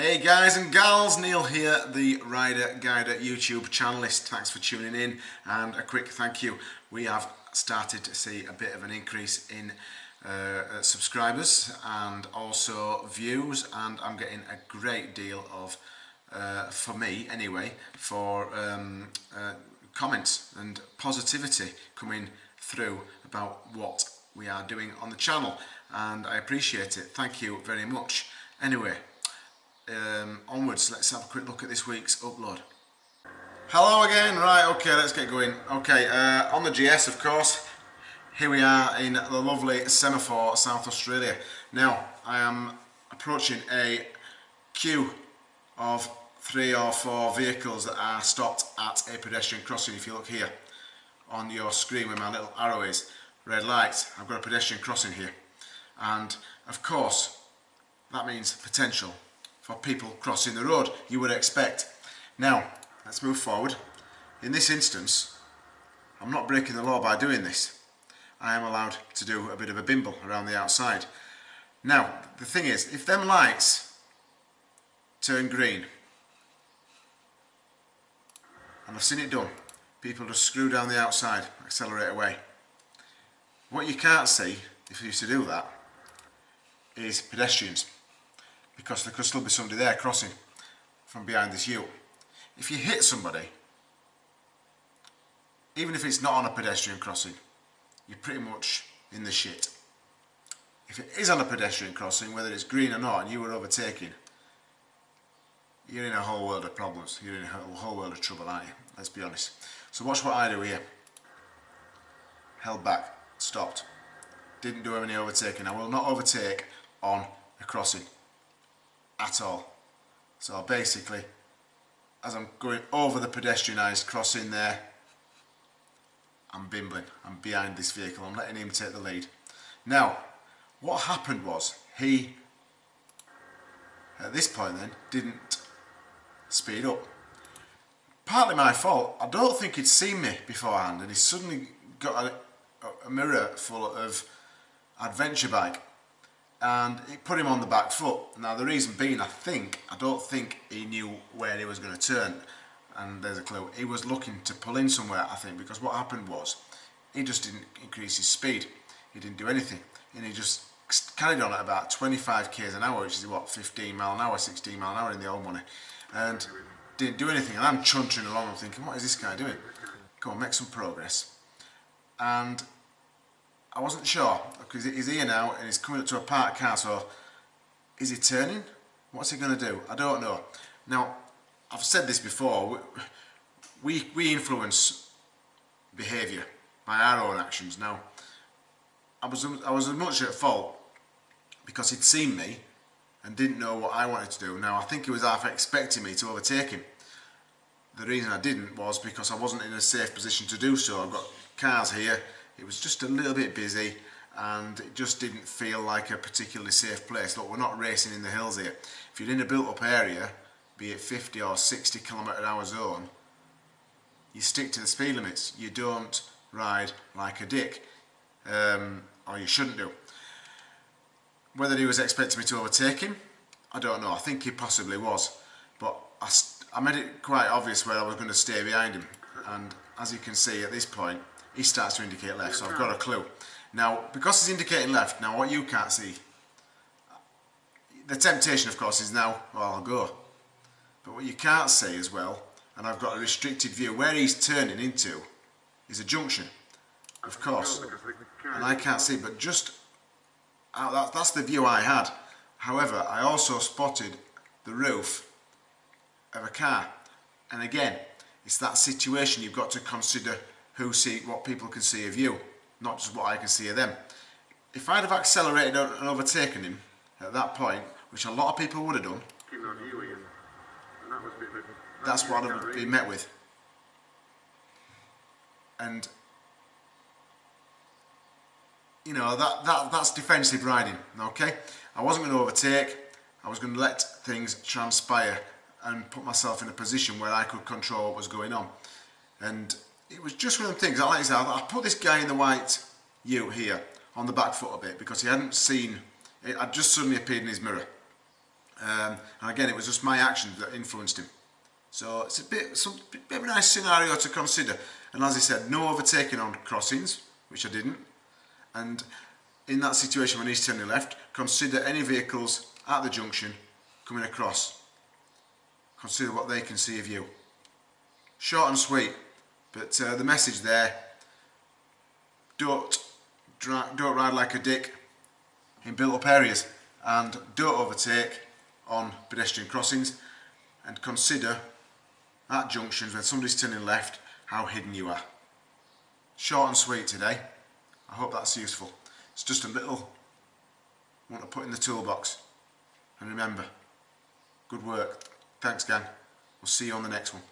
Hey guys and gals, Neil here, the Rider Guider YouTube channelist. Thanks for tuning in and a quick thank you. We have started to see a bit of an increase in uh, subscribers and also views and I'm getting a great deal of, uh, for me anyway, for um, uh, comments and positivity coming through about what we are doing on the channel and I appreciate it. Thank you very much. Anyway, um, onwards, let's have a quick look at this week's upload. Hello again, right, okay, let's get going. Okay, uh, on the GS, of course, here we are in the lovely Semaphore, South Australia. Now, I am approaching a queue of three or four vehicles that are stopped at a pedestrian crossing. If you look here on your screen where my little arrow is, red light, I've got a pedestrian crossing here. And, of course, that means potential for people crossing the road, you would expect. Now, let's move forward. In this instance, I'm not breaking the law by doing this. I am allowed to do a bit of a bimble around the outside. Now, the thing is, if them lights turn green, and I've seen it done, people just screw down the outside, accelerate away. What you can't see, if you used to do that, is pedestrians because there could still be somebody there crossing from behind this U. If you hit somebody, even if it's not on a pedestrian crossing, you're pretty much in the shit. If it is on a pedestrian crossing, whether it's green or not, and you were overtaking, you're in a whole world of problems. You're in a whole world of trouble, aren't you? Let's be honest. So watch what I do here. Held back, stopped. Didn't do any overtaking. I will not overtake on a crossing at all. So basically, as I'm going over the pedestrianised crossing there, I'm bimbling. I'm behind this vehicle. I'm letting him take the lead. Now, what happened was he, at this point then, didn't speed up. Partly my fault. I don't think he'd seen me beforehand and he suddenly got a, a mirror full of adventure bike and it put him on the back foot. Now the reason being, I think, I don't think he knew where he was going to turn, and there's a clue. He was looking to pull in somewhere, I think, because what happened was, he just didn't increase his speed. He didn't do anything, and he just carried on at about 25 k's an hour, which is what, 15 mile an hour, 16 mile an hour in the old money, and didn't do anything. And I'm chuntering along, I'm thinking, what is this guy doing? Come on, make some progress. And I wasn't sure because he's here now and he's coming up to a parked car so is he turning? What's he going to do? I don't know. Now I've said this before we, we influence behaviour by our own actions now I was, I was as much at fault because he'd seen me and didn't know what I wanted to do. Now I think he was half expecting me to overtake him. The reason I didn't was because I wasn't in a safe position to do so. I've got cars here it was just a little bit busy and it just didn't feel like a particularly safe place. Look, we're not racing in the hills here. If you're in a built-up area, be it 50 or 60 kilometre an hour zone, you stick to the speed limits. You don't ride like a dick, um, or you shouldn't do. Whether he was expecting me to overtake him, I don't know. I think he possibly was, but I, I made it quite obvious where I was going to stay behind him. And as you can see at this point, he starts to indicate left, so I've got a clue. Now, because he's indicating left, now what you can't see, the temptation of course is now, well I'll go. But what you can't see as well, and I've got a restricted view, where he's turning into is a junction, of course. And I can't see, but just, that's the view I had. However, I also spotted the roof of a car. And again, it's that situation you've got to consider who see what people can see of you, not just what I can see of them. If I'd have accelerated and overtaken him at that point, which a lot of people would have done, that's what I'd have been met with. And you know that that that's defensive riding. Okay, I wasn't going to overtake. I was going to let things transpire and put myself in a position where I could control what was going on. And it was just one of the things, I like this, I put this guy in the white ute here on the back foot a bit because he hadn't seen, it had just suddenly appeared in his mirror. Um, and again, it was just my actions that influenced him. So it's a bit, some, bit of a nice scenario to consider. And as I said, no overtaking on crossings, which I didn't. And in that situation when he's turning left, consider any vehicles at the junction coming across. Consider what they can see of you. Short and sweet, but uh, the message there, don't, don't ride like a dick in built up areas and don't overtake on pedestrian crossings and consider at junctions when somebody's turning left how hidden you are. Short and sweet today. I hope that's useful. It's just a little want to put in the toolbox. And remember, good work. Thanks gang. We'll see you on the next one.